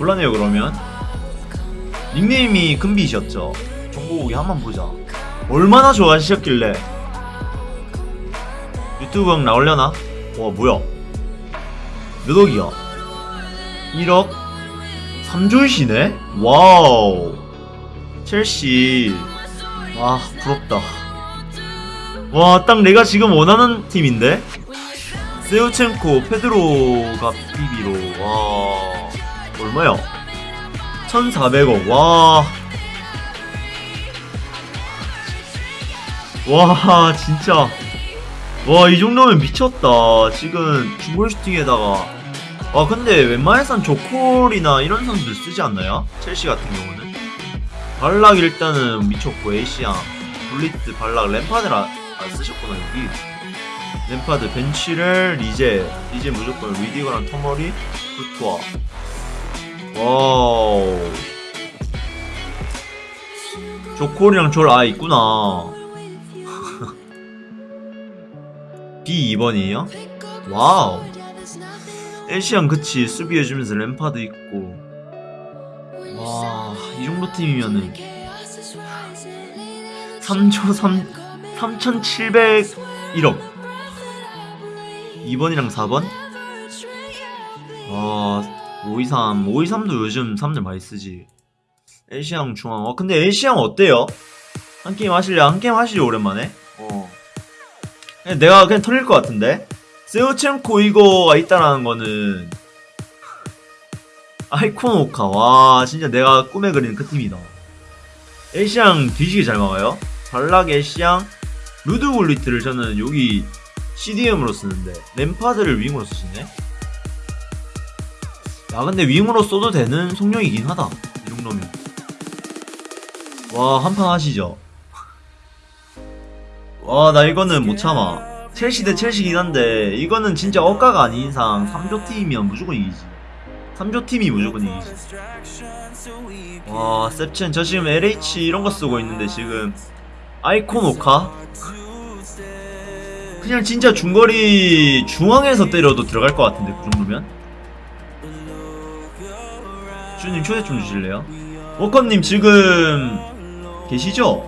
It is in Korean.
곤란해요 그러면. 닉네임이 금비셨죠? 정보국이 한번 보자. 얼마나 좋아하셨길래. 유튜브 형 나올려나? 와 뭐야? 몇 억이야? 1억? 3조이시네? 와우. 첼시. 와 부럽다. 와 딱 내가 지금 원하는 팀인데? 세우첸코 페드로가 비비로. 와 얼마야? 1400억. 와. 와 진짜. 와 이 정도면 미쳤다. 지금 중골 슈팅에다가. 와 근데 웬만해선 조콜이나 이런 선수들 쓰지 않나요? 첼시 같은 경우는? 발락 일단은 미쳤고 에이시앙 블리트 발락 램파드를 안, 안 쓰셨구나 여기. 램파드 벤치를 리제 리제 무조건 리디거랑 터머리 쿠투아 와우. 조콜이랑 졸 아 있구나. B2번이에요? 와우. 엘시안 그치 수비해주면서 램파드 있고. 와 이 정도 팀이면은. 3조 3 3701억. 2번이랑 4번? 아 523, 523도 요즘 사람들 많이 쓰지. 엘시앙 중앙. 어, 근데 엘시앙 어때요? 한 게임 하실래? 한 게임 하시죠, 오랜만에? 어. 그냥 내가 그냥 털릴 것 같은데? 세우첸코 이거가 있다라는 거는. 아이콘 오카. 와, 진짜 내가 꿈에 그리는 그 팀이다. 엘시앙 뒤지게 잘 막아요. 발락 엘시앙, 루드골리트를 저는 여기 CDM으로 쓰는데, 램파드를 윙으로 쓰시네? 야 근데 윙으로 써도 되는 속력이긴 하다. 이 정도면. 와 한판 하시죠. 와 나 이거는 못 참아. 첼시 대 첼시긴 한데 이거는 진짜 억가가 아닌 이상 3조 팀이면 무조건 이기지. 3조 팀이 무조건 이기지. 와 셉첸 저 지금 LH 이런 거 쓰고 있는데 지금 아이콘 오카? 그냥 진짜 중거리 중앙에서 때려도 들어갈 것 같은데 그 정도면 쭈님 초대 좀 주실래요? 워커님 지금 계시죠?